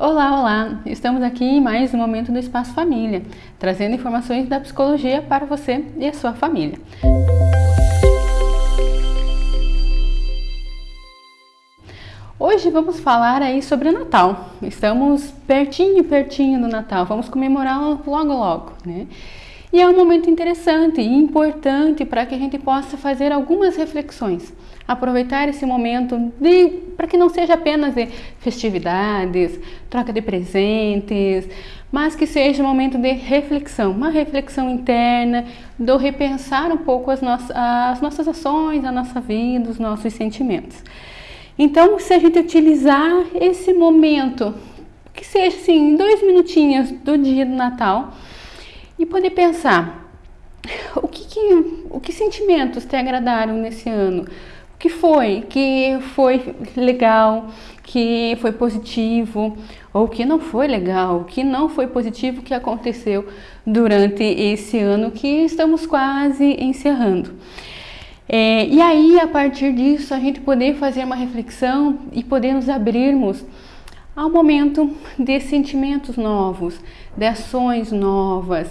Olá, olá! Estamos aqui em mais um momento do Espaço Família, trazendo informações da psicologia para você e a sua família. Hoje vamos falar aí sobre Natal. Estamos pertinho, pertinho do Natal. Vamos comemorar logo, logo, né? E é um momento interessante e importante para que a gente possa fazer algumas reflexões. Aproveitar esse momento para que não seja apenas de festividades, troca de presentes, mas que seja um momento de reflexão, uma reflexão interna, do repensar um pouco as, nossas, as nossas ações, a nossa vida, os nossos sentimentos. Então, se a gente utilizar esse momento, que seja assim, dois minutinhos do dia do Natal, e poder pensar o que, que, o que sentimentos te agradaram nesse ano, o que foi que foi legal, que foi positivo, ou que não foi legal, que não foi positivo que aconteceu durante esse ano que estamos quase encerrando. É, e aí, a partir disso, a gente poder fazer uma reflexão e poder nos abrirmos ao momento de sentimentos novos, de ações novas,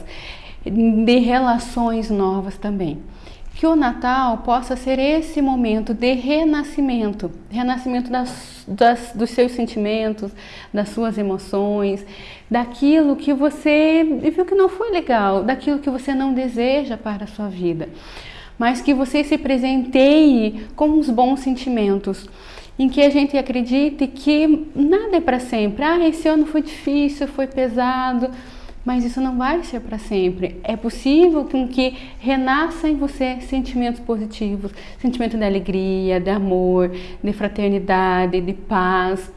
de relações novas também. Que o Natal possa ser esse momento de renascimento, renascimento das, das, dos seus sentimentos, das suas emoções, daquilo que você viu que não foi legal, daquilo que você não deseja para a sua vida mas que você se presenteie com os bons sentimentos, em que a gente acredite que nada é para sempre. Ah, esse ano foi difícil, foi pesado, mas isso não vai ser para sempre. É possível com que renasça em você sentimentos positivos, sentimento de alegria, de amor, de fraternidade, de paz,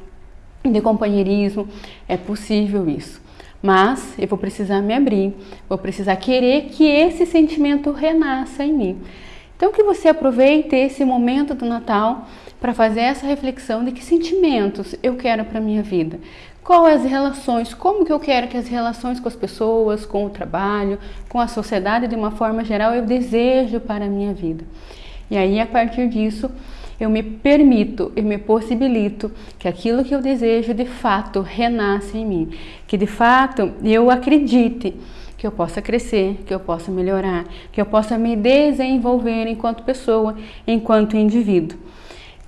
de companheirismo. É possível isso mas eu vou precisar me abrir, vou precisar querer que esse sentimento renasça em mim. Então que você aproveite esse momento do Natal para fazer essa reflexão de que sentimentos eu quero para minha vida. Quais as relações, como que eu quero que as relações com as pessoas, com o trabalho, com a sociedade de uma forma geral eu desejo para a minha vida. E aí a partir disso eu me permito, eu me possibilito que aquilo que eu desejo de fato renasça em mim, que de fato eu acredite que eu possa crescer, que eu possa melhorar, que eu possa me desenvolver enquanto pessoa, enquanto indivíduo.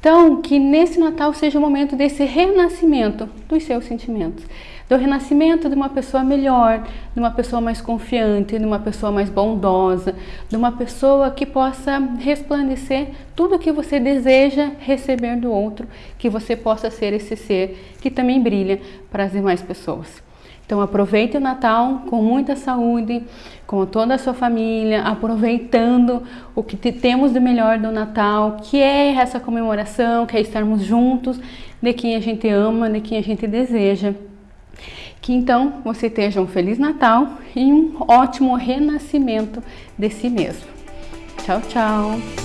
Então, que nesse Natal seja o momento desse renascimento dos seus sentimentos do renascimento de uma pessoa melhor, de uma pessoa mais confiante, de uma pessoa mais bondosa, de uma pessoa que possa resplandecer tudo o que você deseja receber do outro, que você possa ser esse ser que também brilha para as demais pessoas. Então aproveite o Natal com muita saúde, com toda a sua família, aproveitando o que temos de melhor do Natal, que é essa comemoração, que é estarmos juntos de quem a gente ama, de quem a gente deseja. Que então você tenha um Feliz Natal e um ótimo renascimento de si mesmo. Tchau, tchau!